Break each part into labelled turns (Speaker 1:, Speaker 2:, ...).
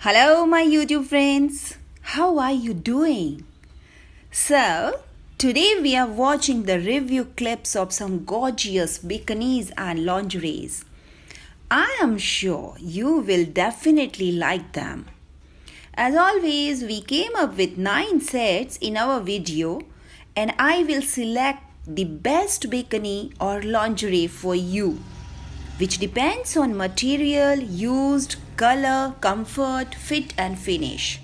Speaker 1: Hello, my YouTube friends. How are you doing? So, today we are watching the review clips of some gorgeous bikinis and lingeries. I am sure you will definitely like them. As always, we came up with 9 sets in our video and I will select the best bikini or lingerie for you which depends on material used, color, comfort, fit and finish.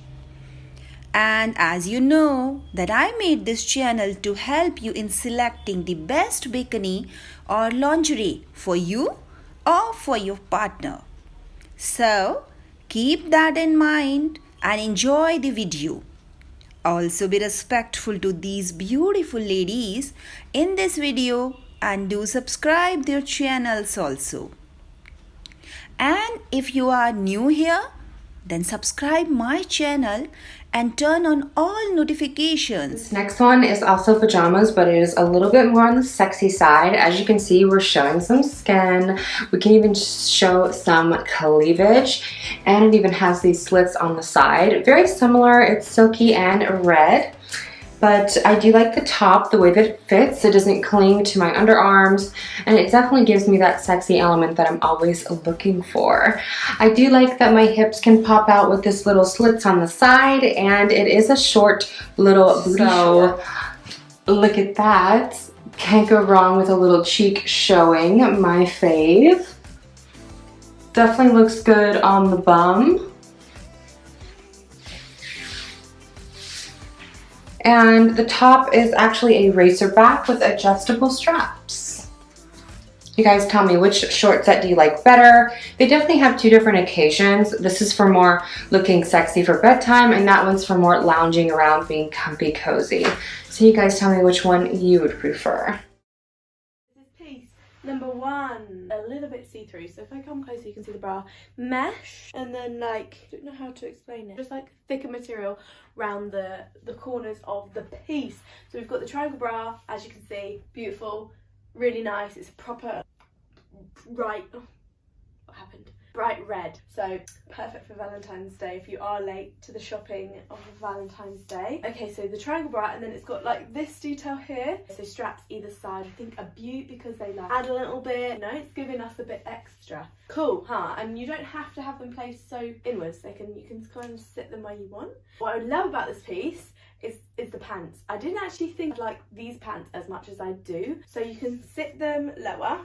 Speaker 1: And as you know that I made this channel to help you in selecting the best bikini or lingerie for you or for your partner. So keep that in mind and enjoy the video. Also be respectful to these beautiful ladies in this video and do subscribe their channels also. And if you are new here, then subscribe my channel and turn on all notifications.
Speaker 2: This next one is also pajamas, but it is a little bit more on the sexy side. As you can see, we're showing some skin. We can even show some cleavage, and it even has these slits on the side. Very similar, it's silky and red but I do like the top, the way that it fits. It doesn't cling to my underarms, and it definitely gives me that sexy element that I'm always looking for. I do like that my hips can pop out with this little slits on the side, and it is a short little booty so, Look at that. Can't go wrong with a little cheek showing, my fave. Definitely looks good on the bum. And the top is actually a racer back with adjustable straps. You guys tell me which short set do you like better? They definitely have two different occasions. This is for more looking sexy for bedtime and that one's for more lounging around being comfy cozy. So you guys tell me which one you would prefer.
Speaker 3: Number one, a little bit see-through. So if I come closer, you can see the bra. Mesh, and then like, don't know how to explain it. Just like thicker material around the, the corners of the piece. So we've got the triangle bra, as you can see, beautiful, really nice. It's a proper, right, oh, what happened? Bright red. So perfect for Valentine's Day if you are late to the shopping of Valentine's Day. Okay so the triangle bra and then it's got like this detail here. So straps either side. I think a beaut because they like add a little bit. Know it's giving us a bit extra. Cool huh? And you don't have to have them placed so inwards. They can you can kind of sit them where you want. What I love about this piece is, is the pants. I didn't actually think like these pants as much as I do. So you can sit them lower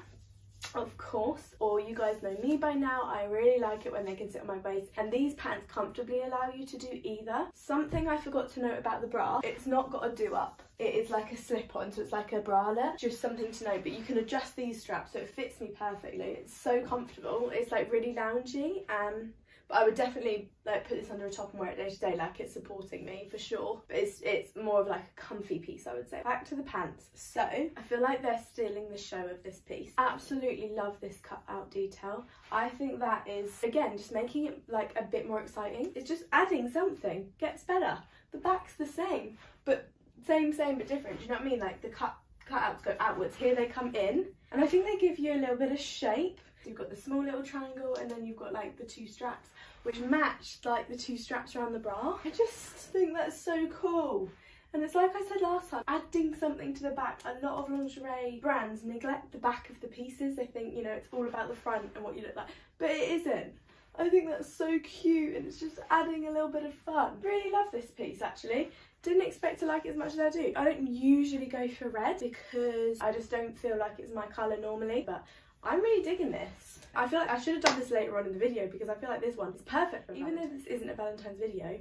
Speaker 3: of course or you guys know me by now I really like it when they can sit on my waist and these pants comfortably allow you to do either. Something I forgot to note about the bra it's not got a do up it is like a slip on so it's like a bralette. Just something to know but you can adjust these straps so it fits me perfectly. It's so comfortable. It's like really loungy and but I would definitely like put this under a top and wear it day to day like it's supporting me for sure. But it's it's more of like a comfy piece I would say. Back to the pants. So I feel like they're stealing the show of this piece. Absolutely love this cut out detail. I think that is again just making it like a bit more exciting. It's just adding something. Gets better. The back's the same but same same but different. Do you know what I mean? Like the cut cutouts go outwards here they come in and I think they give you a little bit of shape you've got the small little triangle and then you've got like the two straps which match like the two straps around the bra. I just think that's so cool. And it's like I said last time, adding something to the back. A lot of lingerie brands neglect the back of the pieces. They think, you know, it's all about the front and what you look like. But it isn't. I think that's so cute and it's just adding a little bit of fun. Really love this piece actually. Didn't expect to like it as much as I do. I don't usually go for red because I just don't feel like it's my colour normally. But I'm really digging this. I feel like I should have done this later on in the video because I feel like this one is perfect for Even though this isn't a Valentine's video,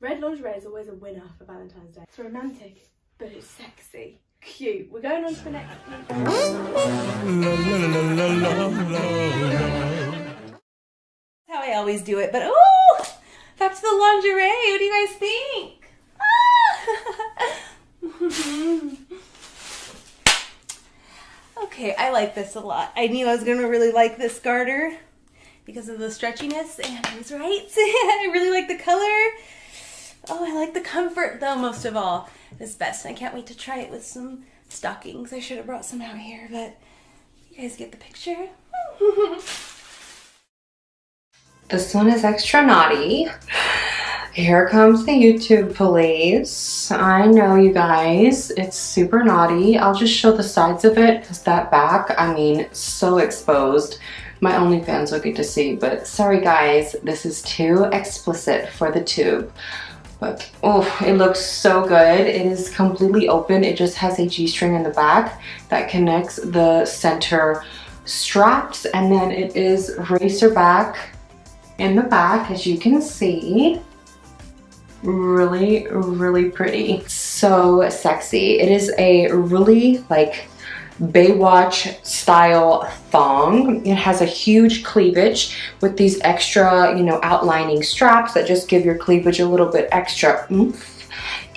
Speaker 3: red lingerie is always a winner for Valentine's Day. It's romantic, but it's sexy. Cute. We're going on to the next piece.
Speaker 1: How I always do it, but oh, back to the lingerie. What do you guys think? Okay, I like this a lot. I knew I was gonna really like this garter because of the stretchiness and I was right. I really like the color. Oh, I like the comfort though most of all. It's best. I can't wait to try it with some stockings. I should have brought some out here, but you guys get the picture.
Speaker 2: This one is extra naughty. Here comes the YouTube police. I know you guys, it's super naughty. I'll just show the sides of it because that back, I mean, so exposed. My OnlyFans will get to see, but sorry guys, this is too explicit for the tube. But oh, it looks so good. It is completely open. It just has a G-string in the back that connects the center straps and then it is racer back in the back as you can see really really pretty so sexy it is a really like Baywatch style thong. It has a huge cleavage with these extra, you know, outlining straps that just give your cleavage a little bit extra oomph.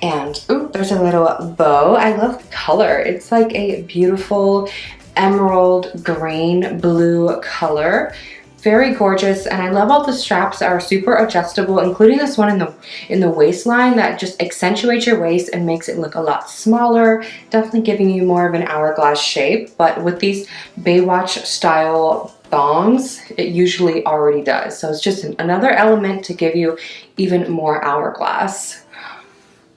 Speaker 2: And ooh, there's a little bow. I love the color. It's like a beautiful emerald green blue color very gorgeous and I love all the straps are super adjustable including this one in the in the waistline that just accentuates your waist and makes it look a lot smaller definitely giving you more of an hourglass shape but with these Baywatch style thongs it usually already does. So it's just another element to give you even more hourglass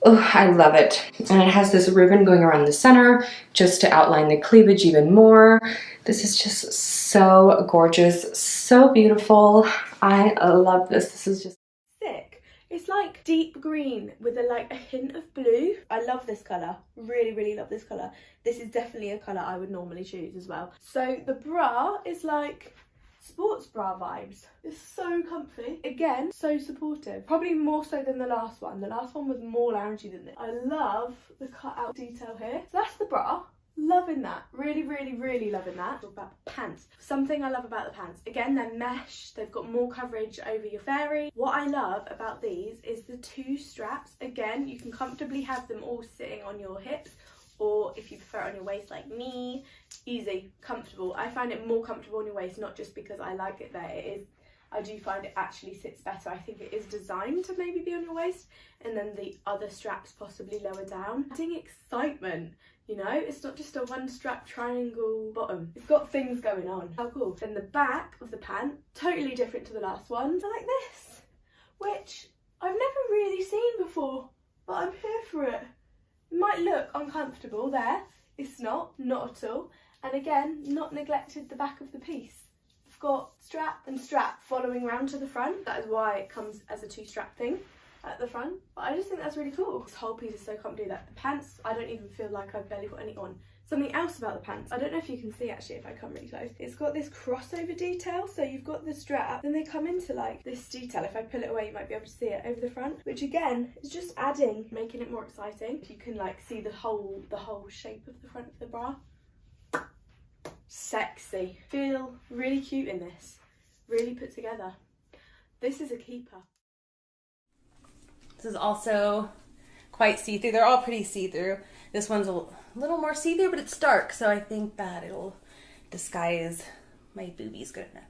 Speaker 2: Oh, I love it. And it has this ribbon going around the center just to outline the cleavage even more. This is just so gorgeous, so beautiful. I love this. This is just
Speaker 3: thick. It's like deep green with a like a hint of blue. I love this colour. Really, really love this colour. This is definitely a colour I would normally choose as well. So the bra is like sports bra vibes. It's so comfy. Again, so supportive. Probably more so than the last one. The last one was more loungy than this. I love the cutout detail here. So that's the bra. Loving that. Really, really, really loving that. Talk about pants. Something I love about the pants. Again, they're mesh. They've got more coverage over your fairy. What I love about these is the two straps. Again, you can comfortably have them all sitting on your hips or if you prefer it on your waist like me, easy, comfortable. I find it more comfortable on your waist, not just because I like it there, it is, I do find it actually sits better. I think it is designed to maybe be on your waist and then the other straps possibly lower down. Adding excitement, you know, it's not just a one strap triangle bottom. It's got things going on. How cool. Then the back of the pant, totally different to the last one. Like this, which I've never really seen before, but I'm here for it. It might look uncomfortable there. It's not, not at all. And again, not neglected the back of the piece. I've got strap and strap following around to the front. That is why it comes as a two strap thing at the front. But I just think that's really cool. This whole piece is so comfy that the pants, I don't even feel like I've barely got any on. Something else about the pants, I don't know if you can see actually if I come really close. It's got this crossover detail, so you've got the strap, then they come into like this detail. If I pull it away, you might be able to see it over the front, which again is just adding, making it more exciting. You can like see the whole, the whole shape of the front of the bra. Sexy. Feel really cute in this. Really put together. This is a keeper.
Speaker 4: This is also quite see-through. They're all pretty see-through. This one's a little more see-through, but it's dark, so I think that it'll disguise my boobies good enough.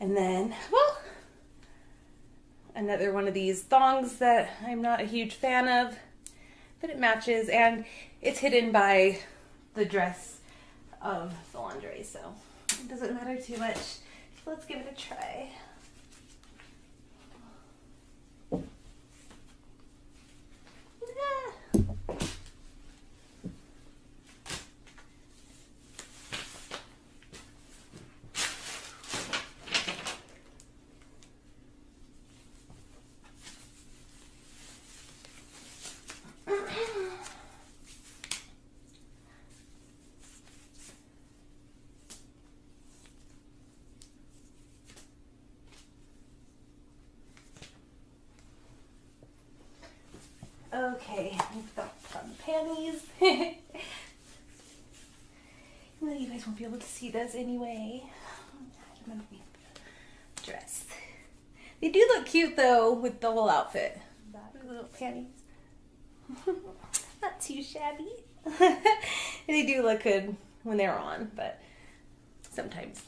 Speaker 4: And then, well, another one of these thongs that I'm not a huge fan of, but it matches, and it's hidden by the dress of the lingerie, so it doesn't matter too much. So let's give it a try. Okay, we've got some panties. well, you guys won't be able to see those anyway. Dress. They do look cute though with the whole outfit. Little panties. Not too shabby. they do look good when they're on, but sometimes.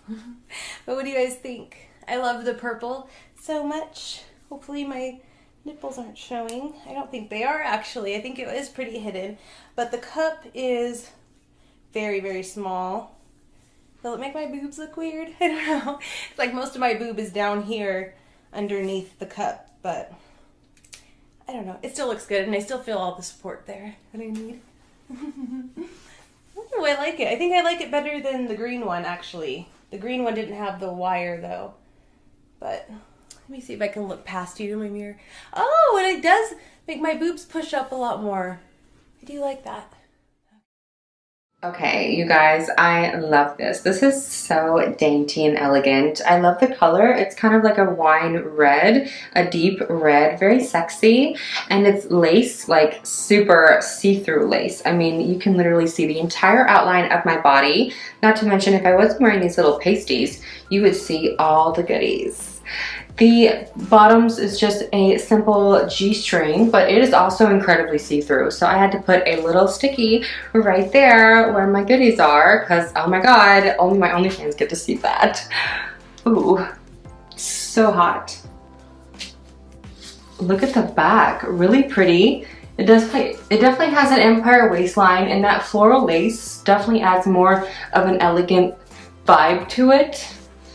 Speaker 4: but what do you guys think? I love the purple so much. Hopefully my nipples aren't showing. I don't think they are actually. I think it is pretty hidden. But the cup is very, very small. Will it make my boobs look weird? I don't know. It's like most of my boob is down here underneath the cup, but I don't know. It still looks good, and I still feel all the support there that I need. Ooh, I like it. I think I like it better than the green one, actually. The green one didn't have the wire, though. But let me see if I can look past you in my mirror. Oh, and it does make my boobs push up a lot more. I do like that.
Speaker 2: Okay, you guys, I love this. This is so dainty and elegant. I love the color. It's kind of like a wine red, a deep red, very sexy. And it's lace, like super see-through lace. I mean, you can literally see the entire outline of my body. Not to mention, if I wasn't wearing these little pasties, you would see all the goodies. The bottoms is just a simple G-string, but it is also incredibly see-through. So I had to put a little sticky right there where my goodies are because, oh my God, only my OnlyFans get to see that. Ooh, so hot. Look at the back, really pretty. It does play, it definitely has an empire waistline and that floral lace definitely adds more of an elegant vibe to it.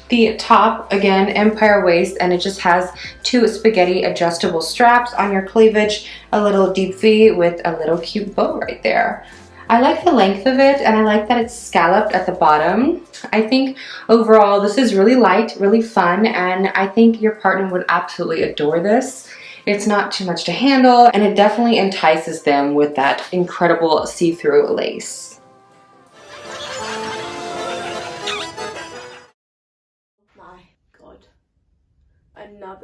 Speaker 2: The top, again, empire waist, and it just has two spaghetti adjustable straps on your cleavage, a little deep V with a little cute bow right there. I like the length of it and I like that it's scalloped at the bottom. I think overall this is really light, really fun, and I think your partner would absolutely adore this. It's not too much to handle and it definitely entices them with that incredible see-through lace.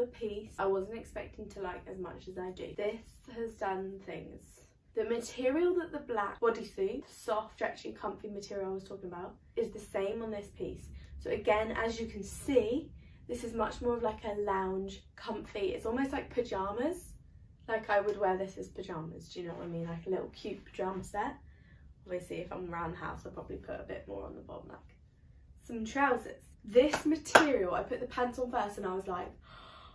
Speaker 3: Piece I wasn't expecting to like as much as I do. This has done things. The material that the black bodysuit, soft, stretchy, comfy material I was talking about, is the same on this piece. So again, as you can see, this is much more of like a lounge, comfy. It's almost like pyjamas. Like I would wear this as pyjamas, do you know what I mean? Like a little cute pyjama set. Obviously, if I'm around the house, I'll probably put a bit more on the bottom, like some trousers. This material, I put the pants on first and I was like,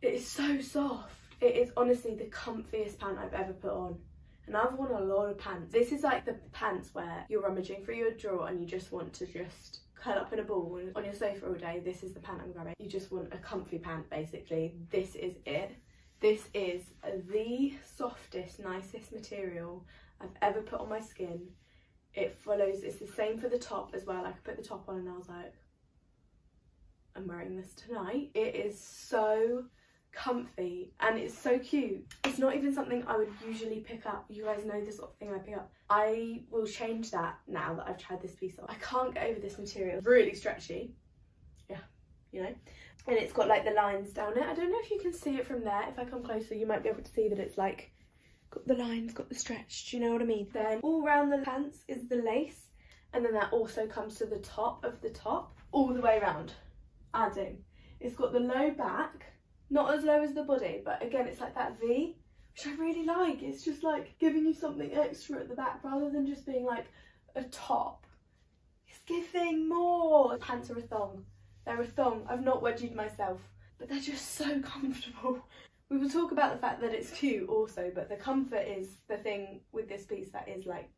Speaker 3: it is so soft. It is honestly the comfiest pant I've ever put on. And I've worn a lot of pants. This is like the pants where you're rummaging through your drawer and you just want to just curl up in a ball on your sofa all day. This is the pant I'm grabbing. You just want a comfy pant basically. This is it. This is the softest, nicest material I've ever put on my skin. It follows, it's the same for the top as well. I could put the top on and I was like, I'm wearing this tonight. It is so comfy and it's so cute. It's not even something i would usually pick up. You guys know the sort of thing i pick up. I will change that now that i've tried this piece on i can't get over this material. Really stretchy. Yeah you know? And it's got like the lines down it. I don't know if you can see it from there. If i come closer you might be able to see that it's like got the lines got the stretch. Do you know what i mean? Then all around the pants is the lace and then that also comes to the top of the top all the way around adding. It's got the low back not as low as the body, but again, it's like that V, which I really like. It's just like giving you something extra at the back rather than just being like a top. It's giving more. Pants are a thong. They're a thong. I've not wedgied myself, but they're just so comfortable. We will talk about the fact that it's cute also, but the comfort is the thing with this piece that is like,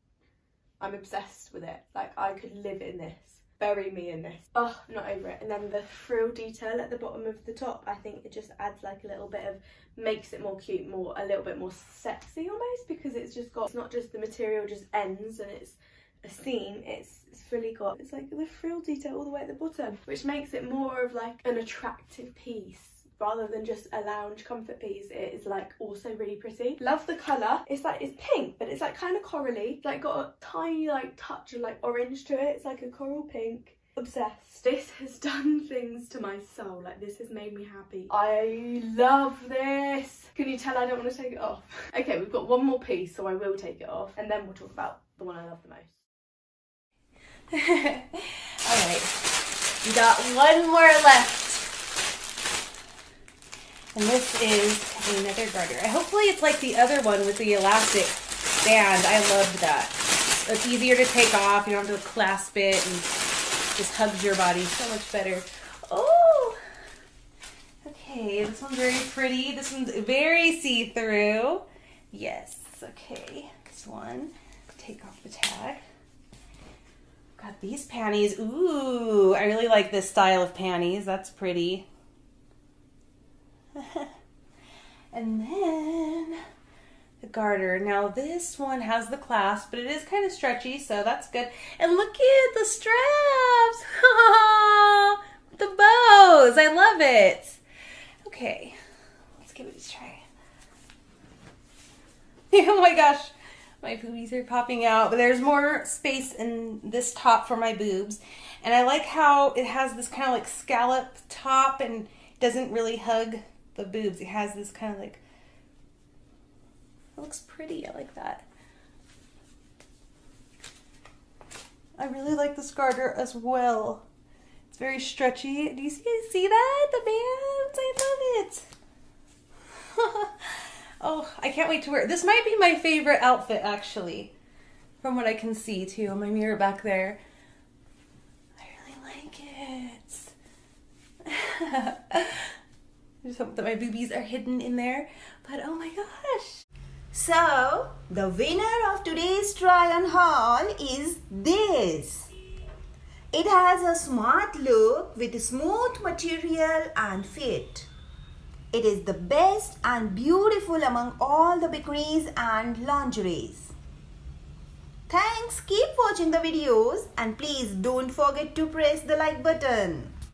Speaker 3: I'm obsessed with it. Like I could live in this bury me in this. Oh, not over it. And then the frill detail at the bottom of the top, I think it just adds like a little bit of, makes it more cute, more, a little bit more sexy almost because it's just got, it's not just the material just ends and it's a seam, it's, it's fully got, it's like the frill detail all the way at the bottom, which makes it more of like an attractive piece rather than just a lounge comfort piece it is like also really pretty. Love the color it's like it's pink but it's like kind of corally like got a tiny like touch of like orange to it. It's like a coral pink. Obsessed. This has done things to my soul. Like this has made me happy. I love this. Can you tell i don't want to take it off? Okay we've got one more piece so i will take it off and then we'll talk about the one i love the most.
Speaker 4: All right. We got one more left and this is another garter. Hopefully it's like the other one with the elastic band. I love that. It's easier to take off. You don't have to clasp it and just hugs your body so much better. Oh! Okay, this one's very pretty. This one's very see-through. Yes, okay. This one, take off the tag. Got these panties. Ooh, I really like this style of panties. That's pretty. And then the garter. Now this one has the clasp, but it is kind of stretchy, so that's good. And look at the straps. the bows. I love it. Okay, let's give it a try. oh my gosh, my boobies are popping out, but there's more space in this top for my boobs. And I like how it has this kind of like scallop top and doesn't really hug the boobs. It has this kind of like, it looks pretty. I like that. I really like this garter as well. It's very stretchy. Do you see, see that? The bands? I love it. oh, I can't wait to wear it. This might be my favorite outfit actually. From what I can see too on my mirror back there. I really like it. Hope that my boobies are hidden in there. But oh my gosh.
Speaker 1: So, the winner of today's try on haul is this. It has a smart look with smooth material and fit. It is the best and beautiful among all the bikinis and lingeries. Thanks, keep watching the videos and please don't forget to press the like button.